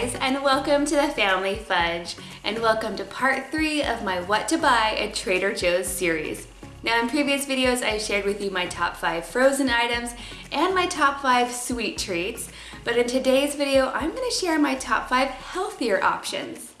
Guys, and welcome to the Family Fudge, and welcome to part three of my What to Buy at Trader Joe's series. Now in previous videos, I shared with you my top five frozen items and my top five sweet treats, but in today's video, I'm gonna share my top five healthier options.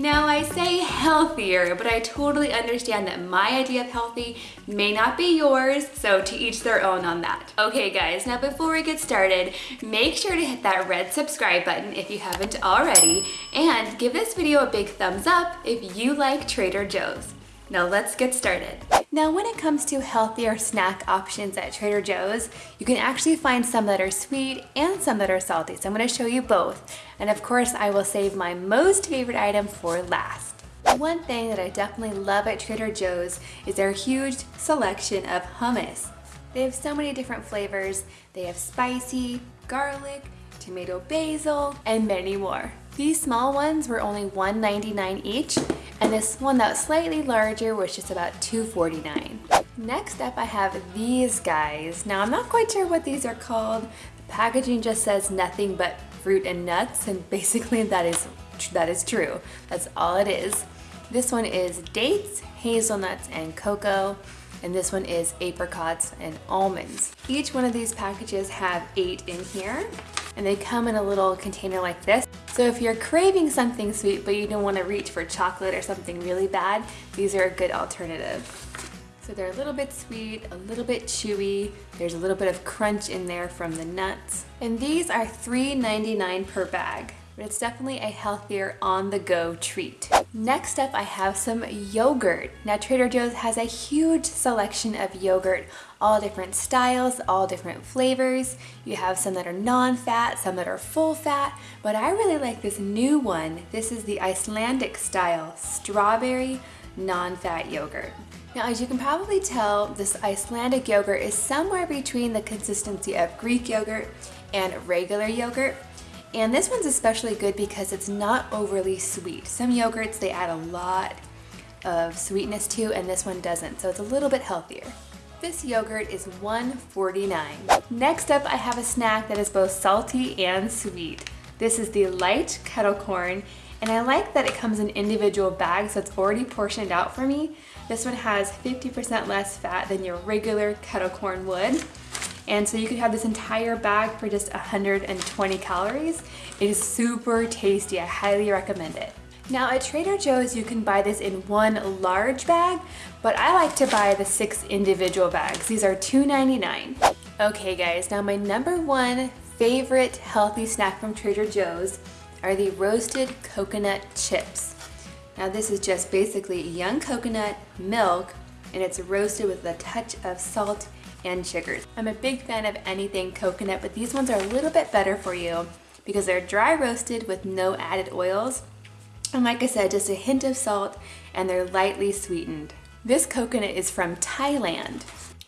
Now I say healthier, but I totally understand that my idea of healthy may not be yours, so to each their own on that. Okay guys, now before we get started, make sure to hit that red subscribe button if you haven't already, and give this video a big thumbs up if you like Trader Joe's. Now let's get started. Now when it comes to healthier snack options at Trader Joe's, you can actually find some that are sweet and some that are salty. So I'm gonna show you both. And of course I will save my most favorite item for last. One thing that I definitely love at Trader Joe's is their huge selection of hummus. They have so many different flavors. They have spicy, garlic, tomato basil, and many more. These small ones were only $1.99 each, and this one that was slightly larger was just about $2.49. Next up I have these guys. Now I'm not quite sure what these are called. The packaging just says nothing but fruit and nuts and basically that is, that is true. That's all it is. This one is dates, hazelnuts, and cocoa and this one is apricots and almonds. Each one of these packages have eight in here and they come in a little container like this. So if you're craving something sweet but you don't want to reach for chocolate or something really bad, these are a good alternative. So they're a little bit sweet, a little bit chewy. There's a little bit of crunch in there from the nuts. And these are $3.99 per bag but it's definitely a healthier on-the-go treat. Next up, I have some yogurt. Now, Trader Joe's has a huge selection of yogurt, all different styles, all different flavors. You have some that are non-fat, some that are full fat, but I really like this new one. This is the Icelandic style strawberry non-fat yogurt. Now, as you can probably tell, this Icelandic yogurt is somewhere between the consistency of Greek yogurt and regular yogurt. And this one's especially good because it's not overly sweet. Some yogurts, they add a lot of sweetness to, and this one doesn't, so it's a little bit healthier. This yogurt is $1.49. Next up, I have a snack that is both salty and sweet. This is the light kettle corn, and I like that it comes in individual bags, so it's already portioned out for me. This one has 50% less fat than your regular kettle corn would. And so you could have this entire bag for just 120 calories. It is super tasty. I highly recommend it. Now at Trader Joe's, you can buy this in one large bag, but I like to buy the six individual bags. These are $2.99. Okay guys, now my number one favorite healthy snack from Trader Joe's are the roasted coconut chips. Now this is just basically young coconut, milk, and it's roasted with a touch of salt and sugars. I'm a big fan of anything coconut, but these ones are a little bit better for you because they're dry roasted with no added oils. And like I said, just a hint of salt and they're lightly sweetened. This coconut is from Thailand.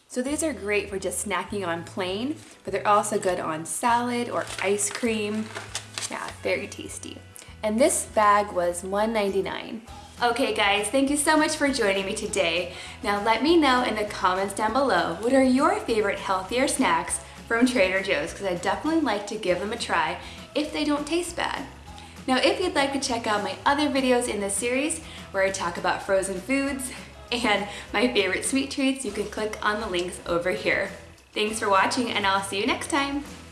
So these are great for just snacking on plain, but they're also good on salad or ice cream. Yeah, very tasty. And this bag was $1.99. Okay guys, thank you so much for joining me today. Now let me know in the comments down below, what are your favorite healthier snacks from Trader Joe's? Because I definitely like to give them a try if they don't taste bad. Now if you'd like to check out my other videos in this series, where I talk about frozen foods and my favorite sweet treats, you can click on the links over here. Thanks for watching and I'll see you next time.